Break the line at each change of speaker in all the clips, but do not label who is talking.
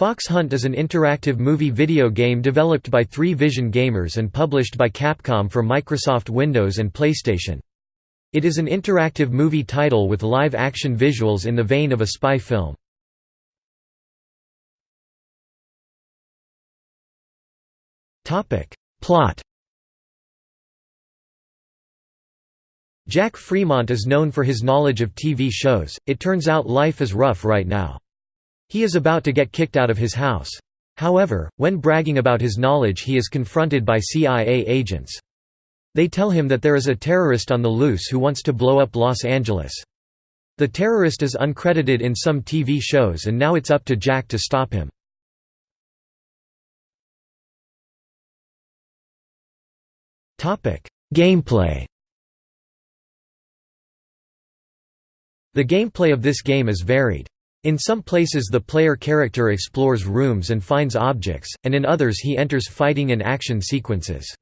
Fox Hunt is an interactive movie video game developed by 3Vision Gamers and published by Capcom for Microsoft Windows and PlayStation. It is an interactive movie title with live-action visuals in the vein of a spy film. Plot Jack Fremont is known for his knowledge of TV shows, it turns out life is rough right now. He is about to get kicked out of his house. However, when bragging about his knowledge he is confronted by CIA agents. They tell him that there is a terrorist on the loose who wants to blow up Los Angeles. The terrorist is uncredited in some TV shows and now it's up to Jack to stop him. Gameplay The gameplay of this game is varied. In some places the player character explores rooms and finds objects, and in others he enters fighting and action sequences.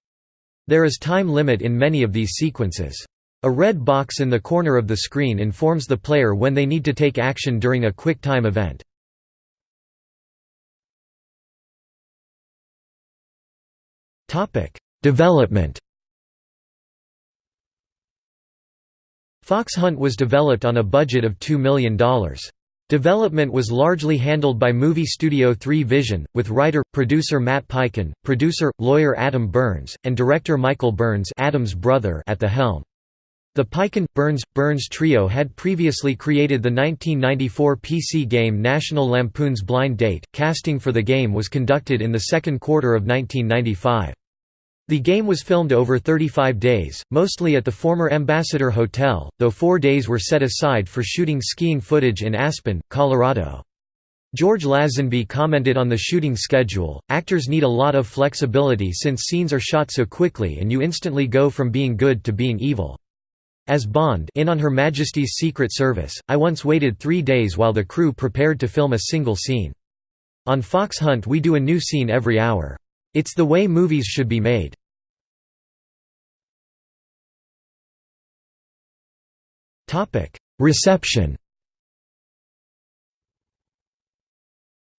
There is time limit in many of these sequences. A red box in the corner of the screen informs the player when they need to take action during a quick time event. Development Fox Hunt was developed on a budget of $2 million. Development was largely handled by movie studio 3Vision, with writer, producer Matt Peiken, producer, lawyer Adam Burns, and director Michael Burns Adam's brother at the helm. The Peiken, Burns, Burns trio had previously created the 1994 PC game National Lampoon's Blind Date. Casting for the game was conducted in the second quarter of 1995. The game was filmed over 35 days, mostly at the former Ambassador Hotel, though four days were set aside for shooting skiing footage in Aspen, Colorado. George Lazenby commented on the shooting schedule, actors need a lot of flexibility since scenes are shot so quickly and you instantly go from being good to being evil. As Bond in On Her Majesty's Secret Service, I once waited three days while the crew prepared to film a single scene. On Fox Hunt we do a new scene every hour. It's the way movies should be made. Reception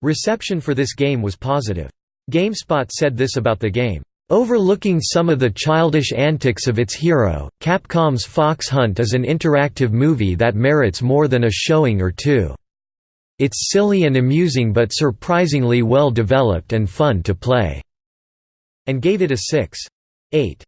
Reception for this game was positive. GameSpot said this about the game. Overlooking some of the childish antics of its hero, Capcom's Fox Hunt is an interactive movie that merits more than a showing or two. It's silly and amusing but surprisingly well developed and fun to play." and gave it a 6.8